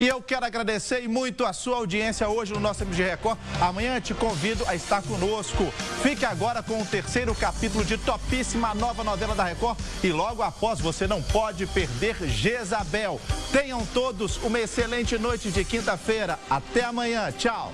E eu quero agradecer muito a sua audiência hoje no nosso MG Record. Amanhã te convido a estar conosco. Fique agora com o terceiro capítulo de topíssima nova novela da Record. E logo após, você não pode perder Jezabel. Tenham todos uma excelente noite de quinta-feira. Até amanhã. Tchau.